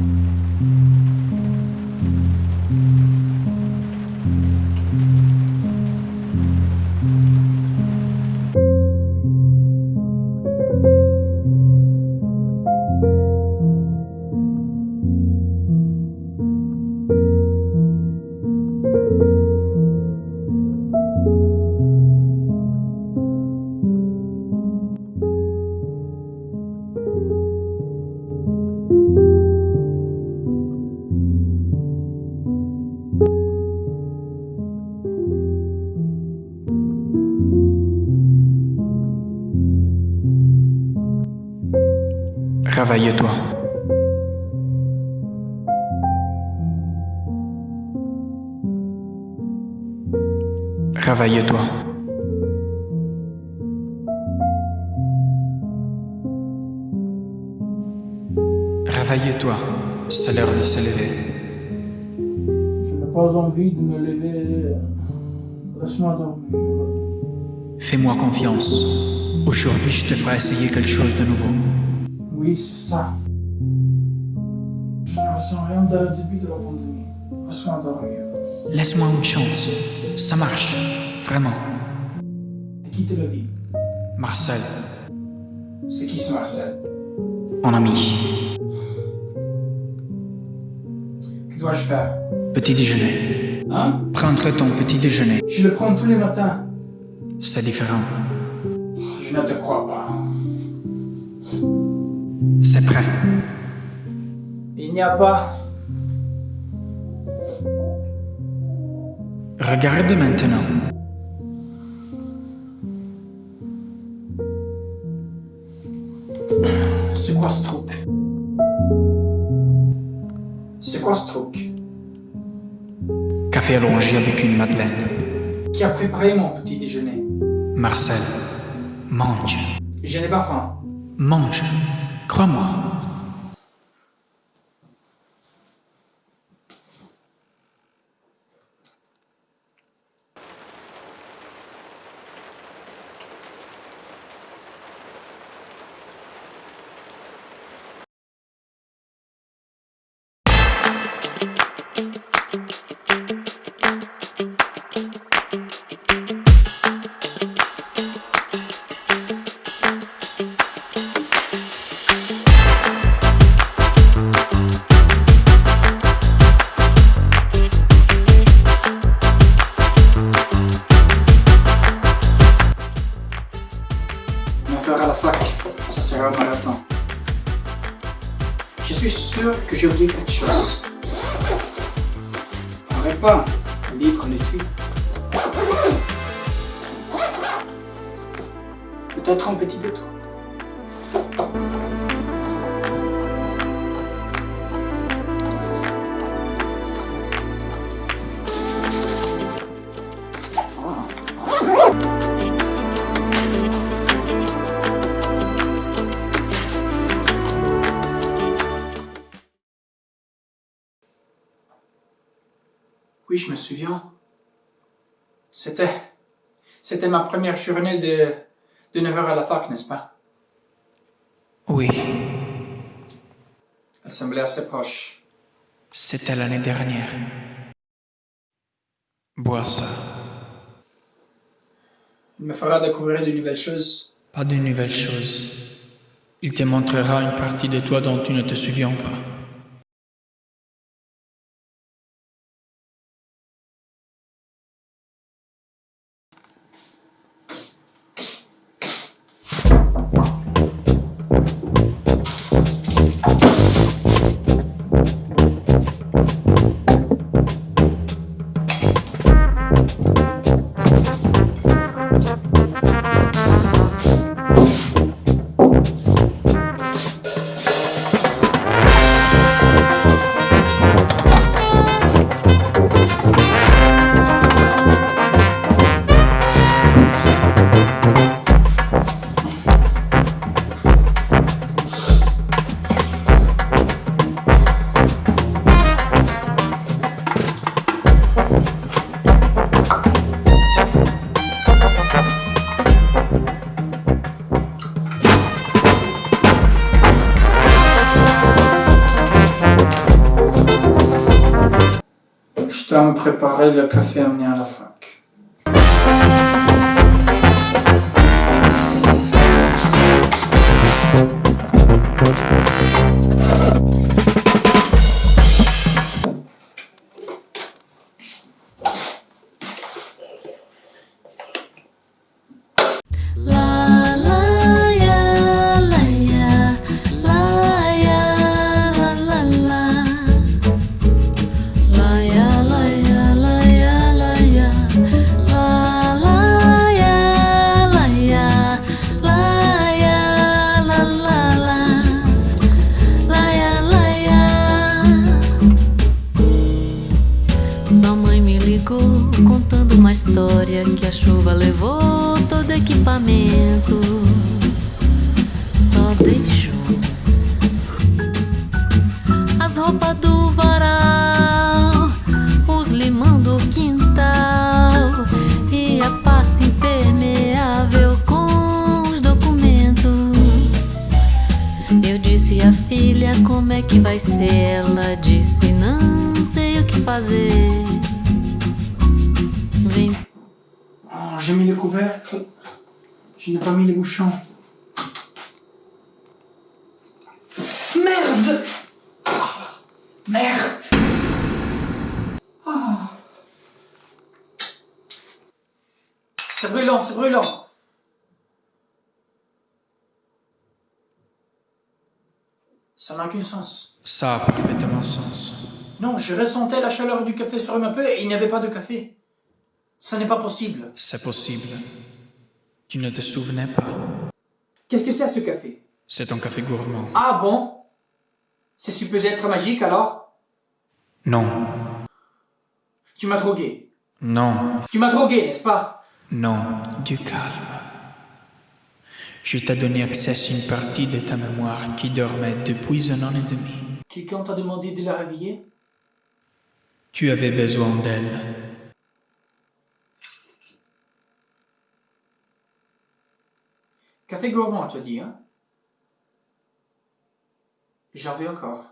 Mm-hmm. Réveille-toi. Réveille-toi. Réveille-toi. C'est l'heure de se lever. Je n'ai pas envie de me lever. Laisse-moi dormir. Fais-moi confiance. Aujourd'hui, je te ferai essayer quelque chose de nouveau. Oui, c'est ça. Je ne ressens rien dès le début de la pandémie. Laisse-moi dormir. Laisse-moi une chance. Ça marche. Vraiment. Et qui te le dit? Marcel, C'est qui ce Marcel? Mon ami. Que dois-je faire? Petit déjeuner. Hein? Prendre ton petit déjeuner. Je le prends tous les matins. C'est différent. Je ne te crois pas. C'est prêt. Il n'y a pas. Regarde maintenant. C'est quoi ce truc? C'est quoi ce truc? Café allongé avec une madeleine. Qui a préparé mon petit déjeuner? Marcel, mange. Je n'ai pas faim. Mange. Crois-moi. Arrête pas, le livre on étui. Peut-être un petit détour. Souviens? C'était. C'était ma première journée de, de 9h à la fac, n'est-ce pas? Oui, Elle semblait assez proche. c'était l'année dernière. Bois ça. Il me fera découvrir de nouvelles choses. Pas de nouvelles choses. Il te montrera une partie de toi dont tu ne te souviens pas. Me préparer le café Eu disse a filha como é que vai ser? Ela disse não sei o que fazer. Vem Oh, j'ai mis le couvercle. Je n'ai pas mis les bouchons. Merde Ah, Merde Ah. C'est brûlant, c'est brûlant. Ça n'a aucun sens. Ça a parfaitement sens. Non, je ressentais la chaleur du café sur ma peau et il n'y avait pas de café. Ce n'est pas possible. C'est possible. Tu ne te souvenais pas. Qu'est-ce que c'est ce café? C'est un café gourmand. Ah bon? C'est supposé être magique alors? Non, Tu m'as drogué. non, Tu m'as drogué, n'est-ce pas? Non, du calme. Je t'ai donné accès à une partie de ta mémoire qui dormait depuis un an et demi. Quelqu'un t'a demandé de la réveiller? Tu avais besoin d'elle. Café gourmand, tu as dit, hein? J'en veux encore.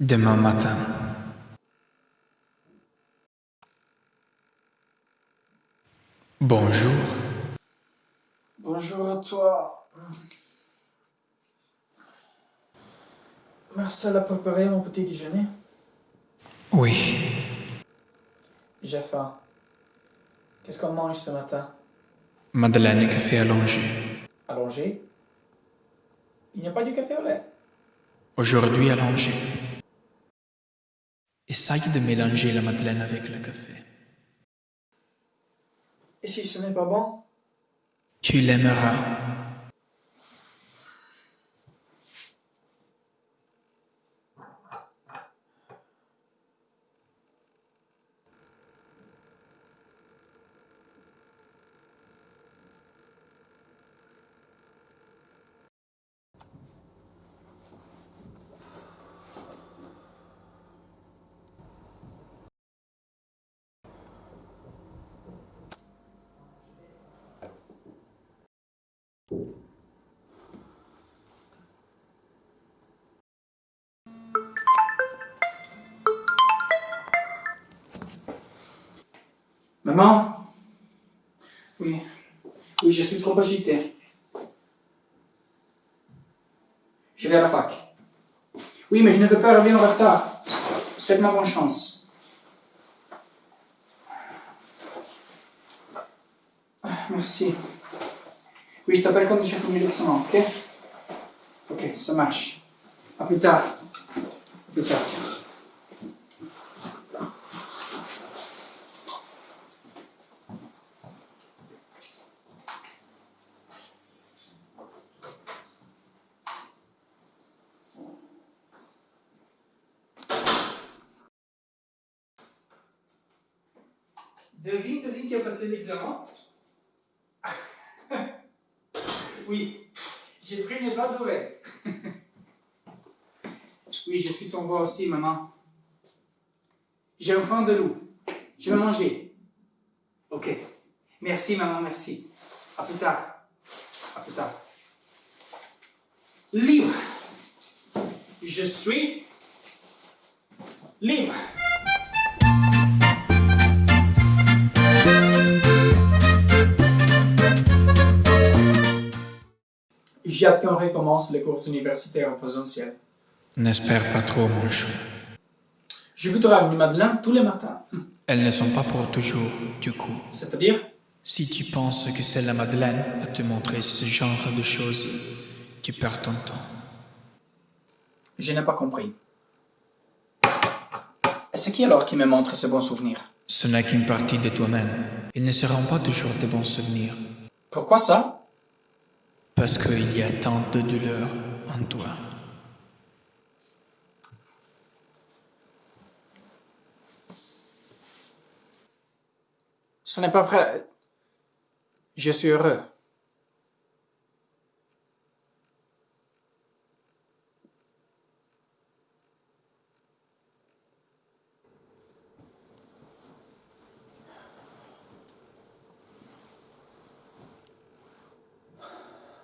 Demain matin. Bonjour. Bonjour à toi. Marcel a préparé mon petit déjeuner. Oui, J'ai faim. Qu'est-ce qu'on mange ce matin? Madeleine et café allongé. Allongé? Il n'y a pas du café au lait? Aujourd'hui allongé. Essaye de mélanger la madeleine avec le café. Et si ce n'est pas bon Tu l'aimeras. Maman? Oui. Oui, je suis trop agité. Je vais à la fac. Oui, mais je ne veux pas arriver en retard. Souhaite-moi bonne chance. Merci. Oui, je t'appelle quand j'ai fini l'examen, ok Ok, ça marche. À plus tard. À plus tard. Devine, devine qui a passé l'examen Oui, j'ai pris une étoile dorée. oui, je suis son voix aussi, maman. J'ai un faim de loup. Je vais manger. Ok. Merci, maman, merci. À plus tard. À plus tard. Libre. Je suis Libre. Qu'on recommence les cours universitaires en présentiel. N'espère pas trop, mon chou. Je voudrais amener Madeleine tous les matins. Elles ne sont pas pour toujours, du coup. C'est-à-dire? Si tu penses que c'est la Madeleine à te montrer ce genre de choses, tu perds ton temps. Je n'ai pas compris. Et c'est qui alors qui me montre ces bons souvenirs Ce n'est qu'une partie de toi-même. Ils ne seront pas toujours de bons souvenirs. Pourquoi ça? Parce qu'il y a tant de douleur en toi. Ce n'est pas vrai. Je suis heureux.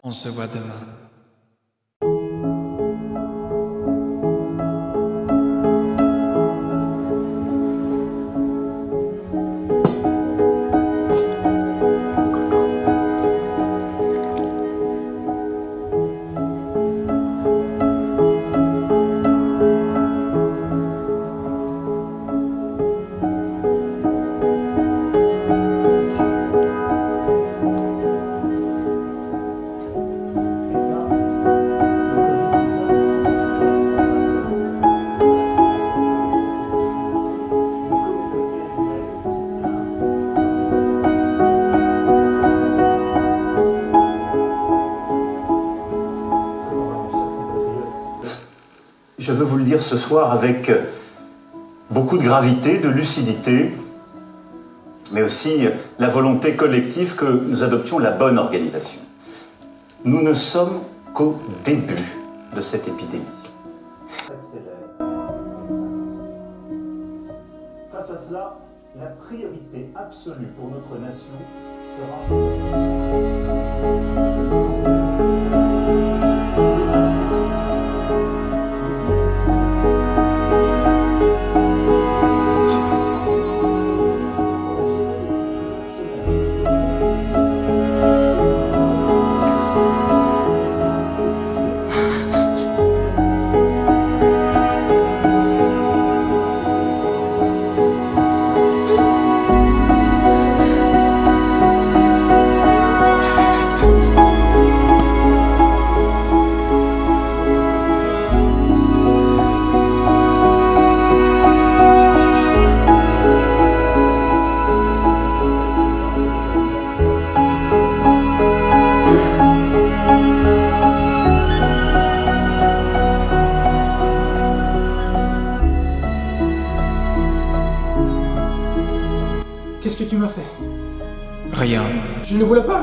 On se voit demain. Je veux vous le dire ce soir avec beaucoup de gravité, de lucidité, mais aussi la volonté collective que nous adoptions la bonne organisation. Nous ne sommes qu'au début de cette épidémie. Face à cela, la priorité absolue pour notre nation Qu'est-ce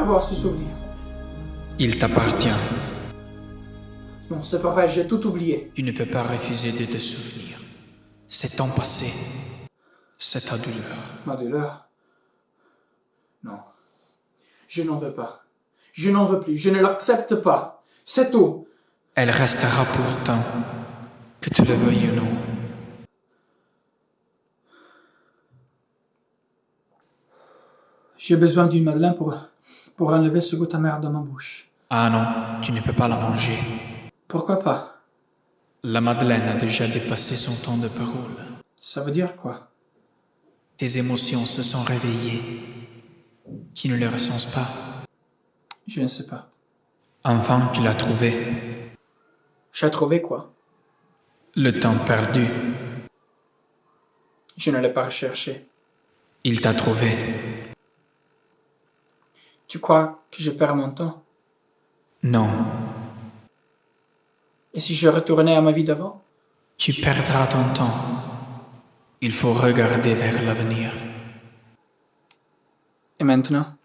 avoir ce souvenir. Il t'appartient. Non, c'est pas vrai, j'ai tout oublié. Tu ne peux pas refuser de te souvenir. C'est ton passé. C'est ta douleur. Ma douleur? Non. Je n'en veux pas. Je n'en veux plus. Je ne l'accepte pas. C'est tout. Elle restera pourtant, que tu le veuilles ou non. J'ai besoin d'une madeleine pour, pour enlever ce goût amer de ma bouche. Ah non, tu ne peux pas la manger. Pourquoi pas? La Madeleine a déjà dépassé son temps de parole. Ça veut dire quoi? Tes émotions se sont réveillées. Tu ne les ressens pas? Je ne sais pas. Enfin, tu l'as trouvé. J'ai trouvé quoi? Le temps perdu. Je ne l'ai pas recherché. Il t'a trouvé. Tu crois que je perds mon temps? Non, Et si je retournais à ma vie d'avant? Tu perdras ton temps. Il faut regarder vers l'avenir. Et maintenant?